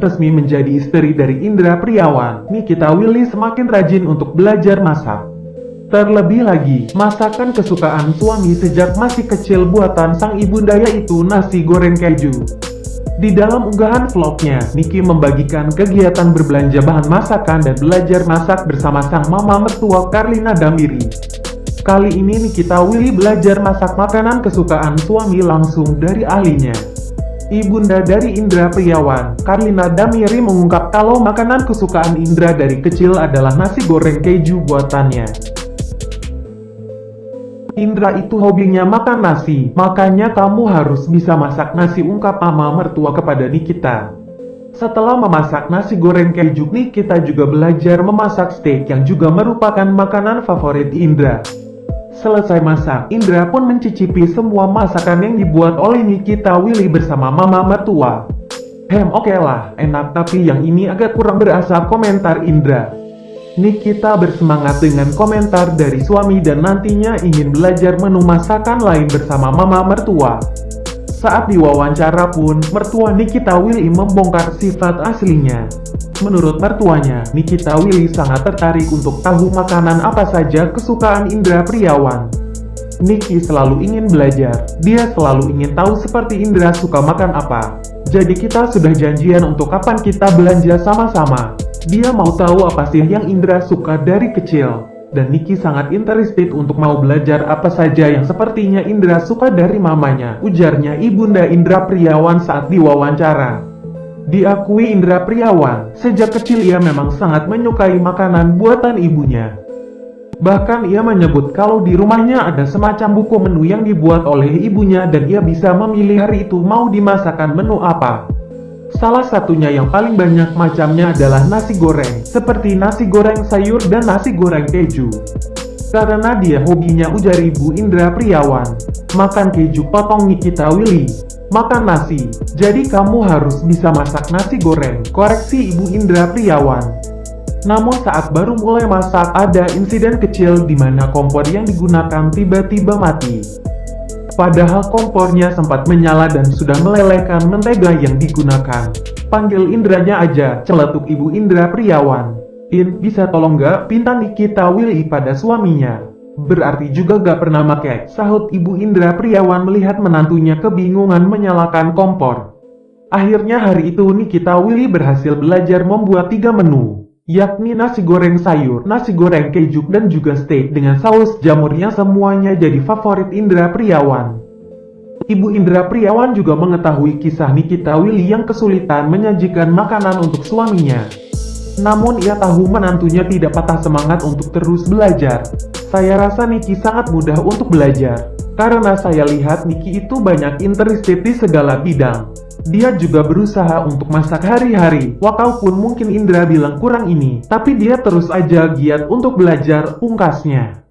resmi menjadi istri dari Indra Priawan, Nikita Willy semakin rajin untuk belajar masak. Terlebih lagi, masakan kesukaan suami sejak masih kecil buatan sang ibunda yaitu nasi goreng keju. Di dalam unggahan vlognya, Niki membagikan kegiatan berbelanja bahan masakan dan belajar masak bersama sang mama mertua Karlina Damiri. Kali ini Nikita Willy belajar masak makanan kesukaan suami langsung dari ahlinya. Ibunda dari Indra Priawan, Karlina Damiri mengungkap kalau makanan kesukaan Indra dari kecil adalah nasi goreng keju buatannya. Indra itu hobinya makan nasi, makanya kamu harus bisa masak nasi ungkap mama mertua kepada Nikita. Setelah memasak nasi goreng keju, Nikita juga belajar memasak steak yang juga merupakan makanan favorit Indra. Selesai masak, Indra pun mencicipi semua masakan yang dibuat oleh Nikita Willy bersama mama mertua. Hem oke okay lah, enak tapi yang ini agak kurang berasa komentar Indra. Nikita bersemangat dengan komentar dari suami dan nantinya ingin belajar menu masakan lain bersama mama mertua. Saat diwawancara pun, mertua Nikita Willy membongkar sifat aslinya. Menurut mertuanya, Nikita Willy sangat tertarik untuk tahu makanan apa saja kesukaan Indra Priawan. Niki selalu ingin belajar, dia selalu ingin tahu seperti Indra suka makan apa. Jadi kita sudah janjian untuk kapan kita belanja sama-sama. Dia mau tahu apa sih yang Indra suka dari kecil. Dan Niki sangat interested untuk mau belajar apa saja yang sepertinya Indra suka dari mamanya, ujarnya Ibunda Indra Priawan saat diwawancara. Diakui Indra Priawan, sejak kecil ia memang sangat menyukai makanan buatan ibunya. Bahkan ia menyebut kalau di rumahnya ada semacam buku menu yang dibuat oleh ibunya dan ia bisa memilih hari itu mau dimasakkan menu apa. Salah satunya yang paling banyak macamnya adalah nasi goreng, seperti nasi goreng sayur dan nasi goreng keju. Karena dia hobinya ujar ibu Indra Priawan, makan keju potong Nikita Willy, makan nasi. Jadi kamu harus bisa masak nasi goreng, koreksi Ibu Indra Priawan. Namun saat baru mulai masak ada insiden kecil di mana kompor yang digunakan tiba-tiba mati. Padahal kompornya sempat menyala dan sudah melelehkan mentega yang digunakan. Panggil Indranya aja, celetuk Ibu Indra Priawan. In, bisa tolong gak pinta Nikita Willy pada suaminya? Berarti juga gak pernah make, sahut Ibu Indra Priawan melihat menantunya kebingungan menyalakan kompor. Akhirnya hari itu Nikita Willy berhasil belajar membuat tiga menu, yakni nasi goreng sayur, nasi goreng keju, dan juga steak dengan saus jamur yang semuanya jadi favorit Indra Priawan. Ibu Indra Priawan juga mengetahui kisah Nikita Willy yang kesulitan menyajikan makanan untuk suaminya. Namun ia tahu menantunya tidak patah semangat untuk terus belajar. Saya rasa Niki sangat mudah untuk belajar. Karena saya lihat Niki itu banyak interested di segala bidang. Dia juga berusaha untuk masak hari-hari, walaupun mungkin Indra bilang kurang ini, tapi dia terus aja giat untuk belajar, pungkasnya.